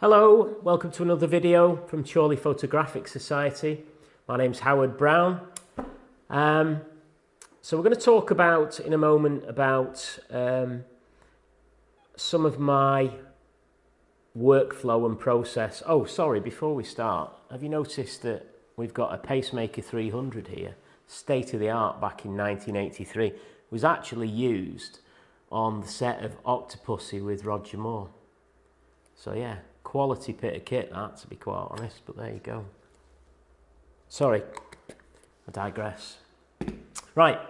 Hello, welcome to another video from Chorley Photographic Society. My name's Howard Brown. Um, so we're going to talk about in a moment about um, some of my workflow and process. Oh, sorry, before we start, have you noticed that we've got a Pacemaker 300 here, state of the art back in 1983. It was actually used on the set of Octopussy with Roger Moore. So yeah, quality bit of kit that, to be quite honest, but there you go. Sorry, I digress. Right,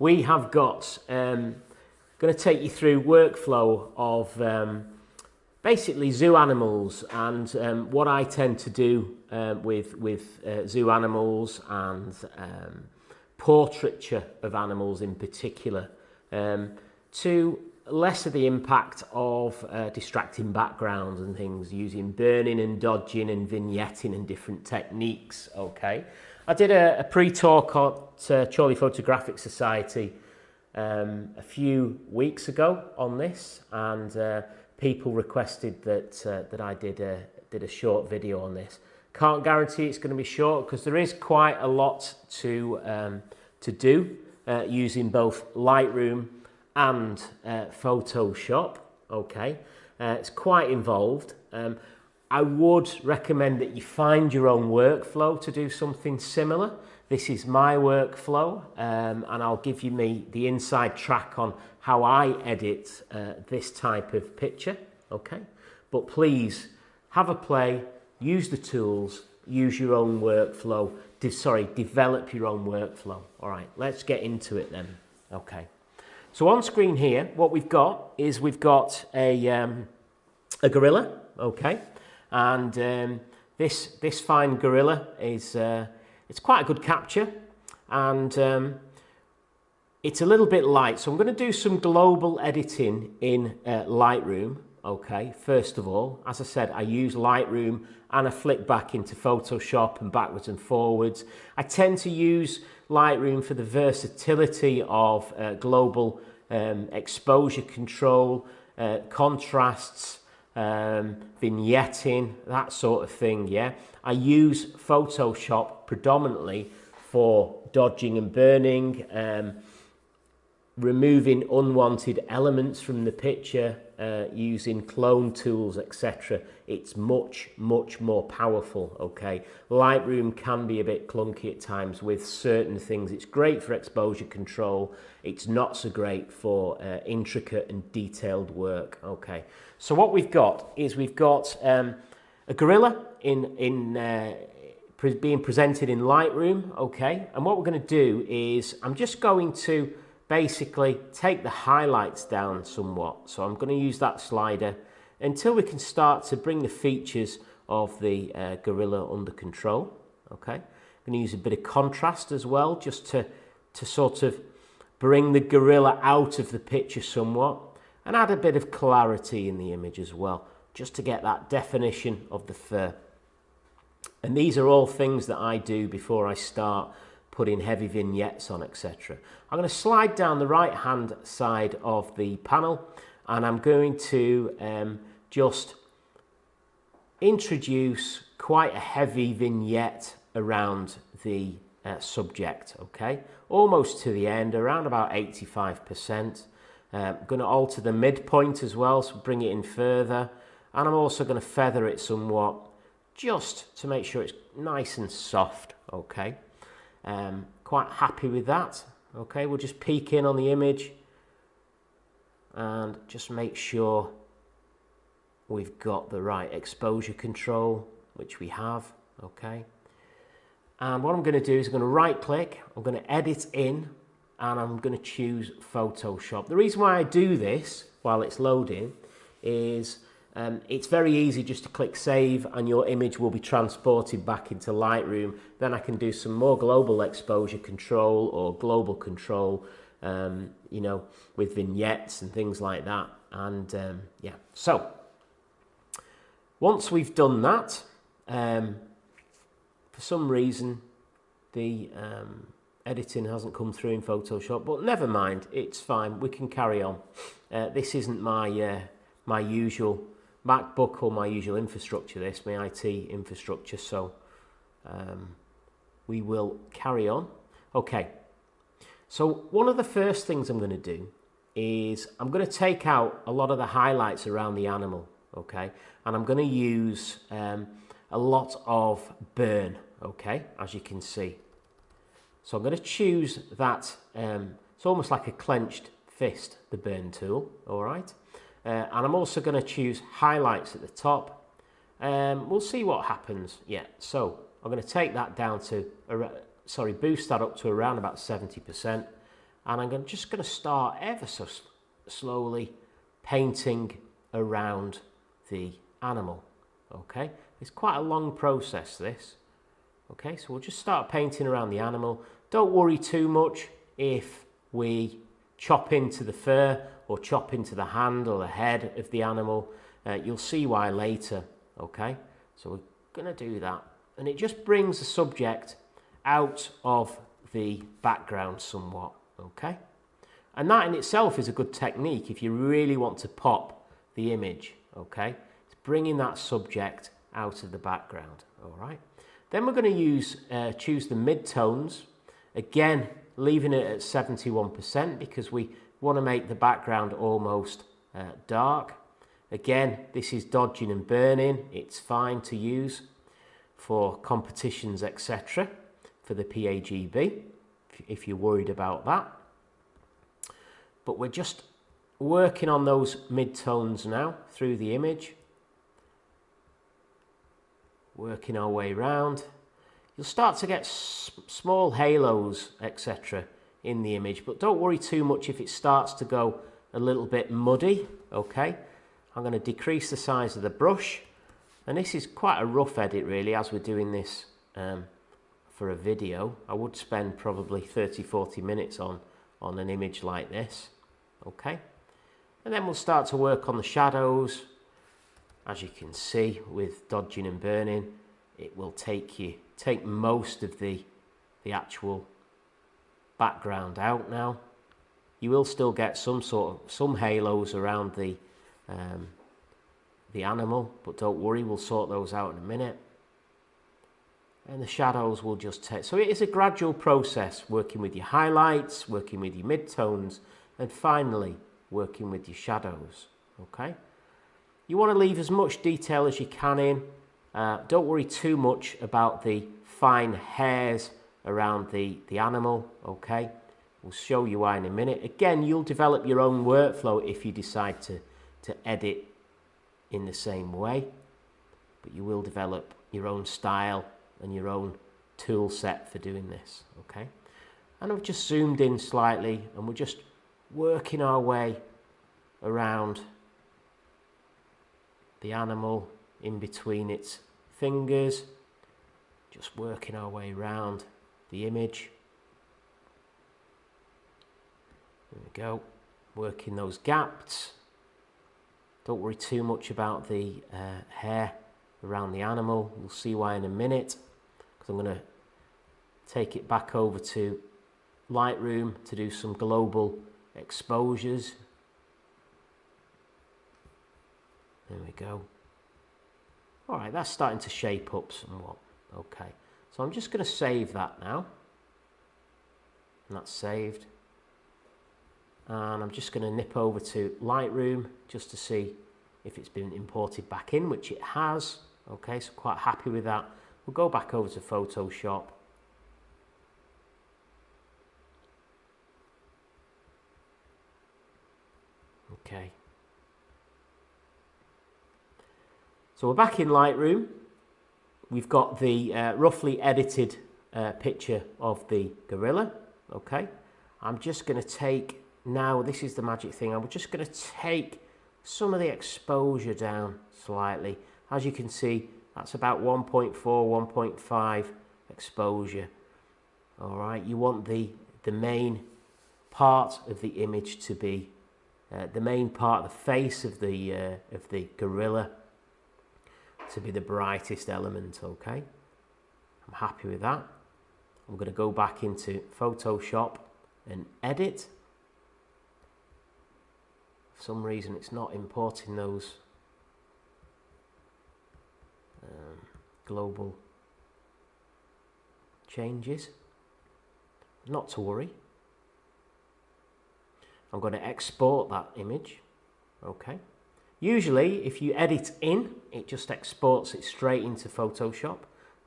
we have got, um, going to take you through workflow of um, basically zoo animals and um, what I tend to do um, with, with uh, zoo animals and um, portraiture of animals in particular um, to lesser the impact of uh, distracting backgrounds and things using burning and dodging and vignetting and different techniques okay? I did a, a pre-talk at uh, Chorley Photographic Society um, a few weeks ago on this and uh, people requested that uh, that I did a did a short video on this. Can't guarantee it's going to be short because there is quite a lot to um, to do uh, using both Lightroom and uh, Photoshop. Okay, uh, it's quite involved. Um, I would recommend that you find your own workflow to do something similar. This is my workflow um, and I'll give you me the inside track on how I edit uh, this type of picture. Okay, but please have a play, use the tools, use your own workflow, de sorry, develop your own workflow. All right, let's get into it then. Okay. So on screen here, what we've got is we've got a, um, a gorilla, okay, and um, this, this fine gorilla is uh, it's quite a good capture, and um, it's a little bit light. So I'm going to do some global editing in uh, Lightroom, okay, first of all. As I said, I use Lightroom and I flick back into Photoshop and backwards and forwards. I tend to use Lightroom for the versatility of uh, global um, exposure control, uh, contrasts, um, vignetting, that sort of thing, yeah. I use Photoshop predominantly for dodging and burning, um, removing unwanted elements from the picture uh, using clone tools etc it's much much more powerful okay? Lightroom can be a bit clunky at times with certain things. It's great for exposure control. It's not so great for uh, intricate and detailed work okay? So what we've got is we've got um, a gorilla in in uh, being presented in Lightroom okay? And what we're going to do is I'm just going to basically take the highlights down somewhat. So I'm going to use that slider until we can start to bring the features of the uh, gorilla under control. Okay, I'm going to use a bit of contrast as well, just to, to sort of bring the gorilla out of the picture somewhat and add a bit of clarity in the image as well, just to get that definition of the fur. And these are all things that I do before I start putting heavy vignettes on, etc. I'm going to slide down the right hand side of the panel and I'm going to um, just introduce quite a heavy vignette around the uh, subject, okay? Almost to the end, around about 85%. Uh, I'm going to alter the midpoint as well, so bring it in further. And I'm also going to feather it somewhat, just to make sure it's nice and soft, okay? Um, quite happy with that. Okay, we'll just peek in on the image and just make sure we've got the right exposure control, which we have, okay. And what I'm going to do is I'm going to right click, I'm going to edit in, and I'm going to choose Photoshop. The reason why I do this while it's loading is um, it's very easy just to click save and your image will be transported back into Lightroom. Then I can do some more global exposure control or global control, um, you know, with vignettes and things like that. And um, yeah, so once we've done that, um, for some reason the um, editing hasn't come through in Photoshop, but never mind, it's fine, we can carry on. Uh, this isn't my, uh, my usual MacBook or my usual infrastructure, this, my IT infrastructure, so um, we will carry on. Okay, so one of the first things I'm going to do is I'm going to take out a lot of the highlights around the animal, okay? And I'm going to use um, a lot of burn, okay, as you can see. So I'm going to choose that, um, it's almost like a clenched fist, the burn tool, all right? Uh, and I'm also going to choose highlights at the top. Um, we'll see what happens. Yeah, so I'm going to take that down to, sorry, boost that up to around about 70% and I'm just going to start ever so slowly painting around the animal okay it's quite a long process this okay so we'll just start painting around the animal don't worry too much if we chop into the fur or chop into the hand or the head of the animal uh, you'll see why later okay so we're going to do that and it just brings the subject out of the background somewhat okay? And that in itself is a good technique if you really want to pop the image, okay? It's bringing that subject out of the background, all right? Then we're going to use uh, choose the mid-tones, again, leaving it at 71% because we want to make the background almost uh, dark. Again, this is dodging and burning. It's fine to use for competitions, etc. for the PAGB if you're worried about that. But we're just working on those mid-tones now through the image. Working our way around. You'll start to get small halos, etc. in the image, but don't worry too much if it starts to go a little bit muddy, okay? I'm going to decrease the size of the brush, and this is quite a rough edit really as we're doing this um, for a video. I would spend probably 30, 40 minutes on, on an image like this. Okay. And then we'll start to work on the shadows. As you can see with dodging and burning, it will take you, take most of the, the actual background out now. You will still get some sort of, some halos around the, um, the animal, but don't worry, we'll sort those out in a minute and the shadows will just take. So it is a gradual process, working with your highlights, working with your midtones, and finally working with your shadows, okay? You want to leave as much detail as you can in. Uh, don't worry too much about the fine hairs around the, the animal, okay? We'll show you why in a minute. Again, you'll develop your own workflow if you decide to, to edit in the same way, but you will develop your own style and your own tool set for doing this, okay? And I've just zoomed in slightly and we're just working our way around the animal in between its fingers, just working our way around the image. There we go, working those gaps. Don't worry too much about the uh, hair around the animal. We'll see why in a minute because I'm going to take it back over to Lightroom to do some global exposures. There we go. All right, that's starting to shape up somewhat. Okay, so I'm just going to save that now. And that's saved. And I'm just going to nip over to Lightroom just to see if it's been imported back in, which it has. Okay, so quite happy with that. We'll go back over to Photoshop. Okay. So we're back in Lightroom. We've got the uh, roughly edited uh, picture of the gorilla. Okay. I'm just going to take, now this is the magic thing, I'm just going to take some of the exposure down slightly. As you can see, that's about 1.4, 1.5 exposure. All right, you want the, the main part of the image to be, uh, the main part, the face of the, uh, of the gorilla to be the brightest element, okay? I'm happy with that. I'm going to go back into Photoshop and edit. For some reason it's not importing those um, global changes. Not to worry. I'm going to export that image. Okay. Usually, if you edit in, it just exports it straight into Photoshop.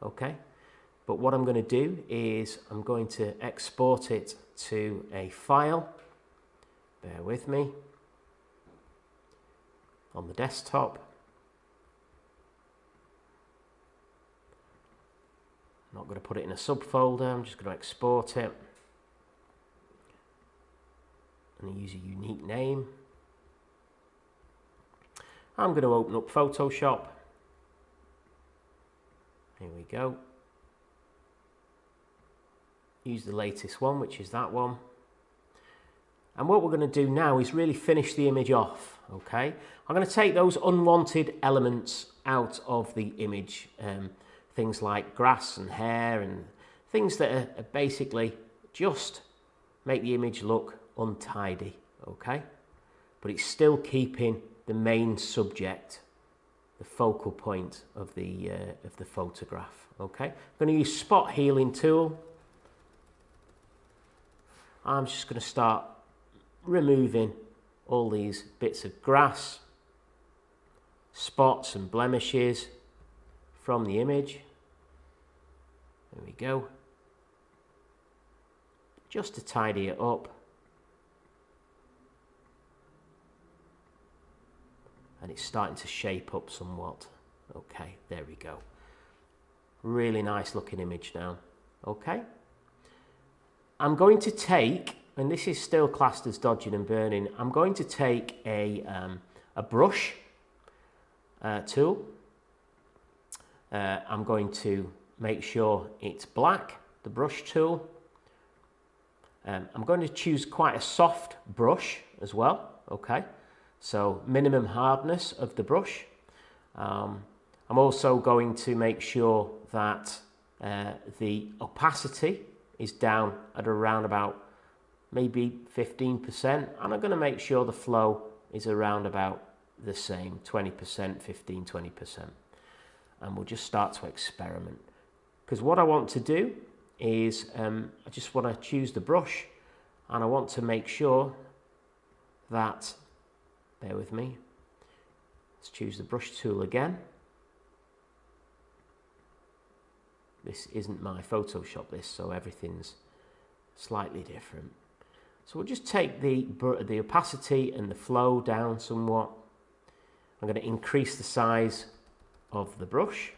Okay. But what I'm going to do is I'm going to export it to a file. Bear with me. On the desktop. I'm not going to put it in a subfolder. I'm just going to export it. And use a unique name. I'm going to open up Photoshop. Here we go use the latest one, which is that one. And what we're going to do now is really finish the image off, okay? I'm going to take those unwanted elements out of the image, um, things like grass and hair and things that are, are basically just make the image look untidy, okay? But it's still keeping the main subject, the focal point of the, uh, of the photograph, okay? I'm going to use spot healing tool I'm just going to start removing all these bits of grass, spots and blemishes from the image. There we go. Just to tidy it up. And it's starting to shape up somewhat. Okay, there we go. Really nice looking image now. Okay. I'm going to take, and this is still classed as dodging and burning, I'm going to take a, um, a brush uh, tool. Uh, I'm going to make sure it's black, the brush tool. Um, I'm going to choose quite a soft brush as well, okay? So minimum hardness of the brush. Um, I'm also going to make sure that uh, the opacity is down at around about maybe 15% and I'm going to make sure the flow is around about the same 20% 15 20% and we'll just start to experiment. Because what I want to do is um, I just want to choose the brush and I want to make sure that bear with me let's choose the brush tool again This isn't my Photoshop this, so everything's slightly different. So we'll just take the, the opacity and the flow down somewhat. I'm going to increase the size of the brush.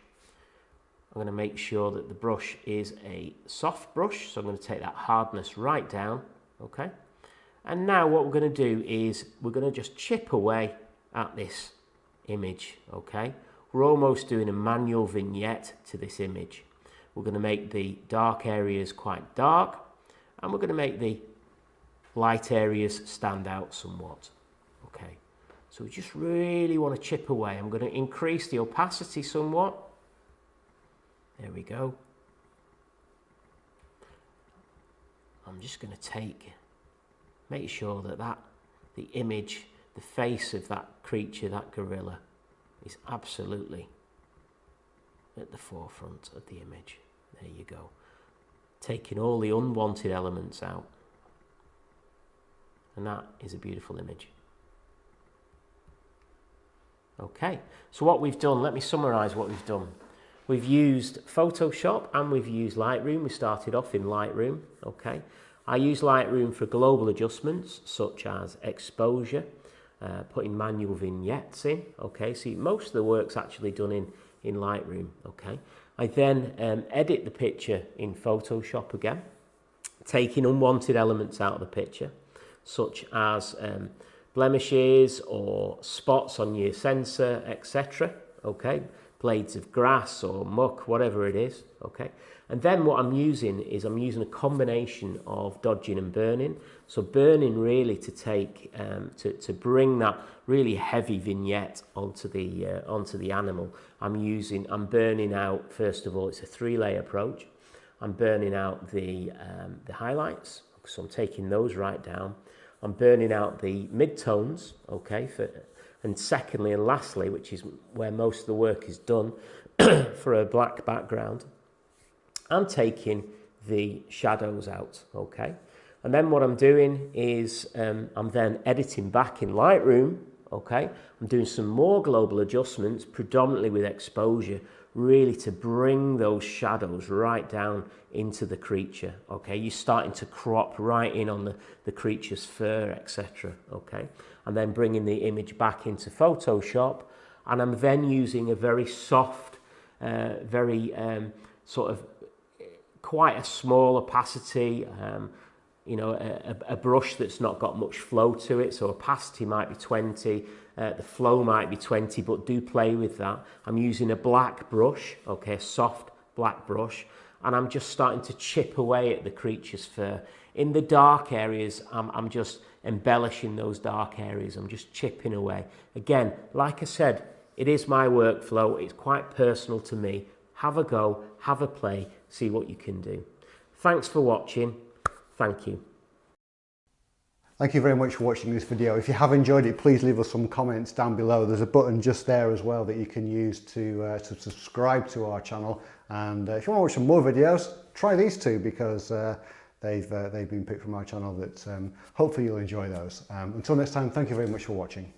I'm going to make sure that the brush is a soft brush, so I'm going to take that hardness right down, okay? And now what we're going to do is we're going to just chip away at this image, okay? We're almost doing a manual vignette to this image. We're going to make the dark areas quite dark and we're going to make the light areas stand out somewhat. Okay, so we just really want to chip away. I'm going to increase the opacity somewhat. There we go. I'm just going to take, make sure that, that the image, the face of that creature, that gorilla, is absolutely at the forefront of the image. There you go. Taking all the unwanted elements out. And that is a beautiful image. Okay, so what we've done, let me summarize what we've done. We've used Photoshop and we've used Lightroom. We started off in Lightroom, okay. I use Lightroom for global adjustments such as exposure, uh, putting manual vignettes in, okay. See, most of the work's actually done in, in Lightroom, okay. I then um, edit the picture in Photoshop again, taking unwanted elements out of the picture, such as um, blemishes or spots on your sensor, etc. Okay, blades of grass or muck, whatever it is. Okay, and then what I'm using is I'm using a combination of dodging and burning. So burning really to take um, to to bring that really heavy vignette onto the uh, onto the animal. I'm using I'm burning out first of all. It's a three layer approach. I'm burning out the um, the highlights. So I'm taking those right down. I'm burning out the mid-tones, okay, for, and secondly and lastly, which is where most of the work is done, for a black background. I'm taking the shadows out, okay? And then what I'm doing is um, I'm then editing back in Lightroom, okay? I'm doing some more global adjustments, predominantly with exposure, really to bring those shadows right down into the creature, okay? You're starting to crop right in on the, the creature's fur, etc., okay? And then bringing the image back into Photoshop, and I'm then using a very soft, uh, very um, sort of quite a small opacity, um, you know, a, a brush that's not got much flow to it. So opacity might be 20, uh, the flow might be 20, but do play with that. I'm using a black brush, okay, soft black brush, and I'm just starting to chip away at the creature's fur. In the dark areas, I'm, I'm just embellishing those dark areas. I'm just chipping away. Again, like I said, it is my workflow. It's quite personal to me. Have a go, have a play, see what you can do. Thanks for watching. Thank you. Thank you very much for watching this video. If you have enjoyed it, please leave us some comments down below. There's a button just there as well that you can use to, uh, to subscribe to our channel. And uh, if you want to watch some more videos, try these two because uh, they've, uh, they've been picked from our channel that um, hopefully you'll enjoy those. Um, until next time, thank you very much for watching.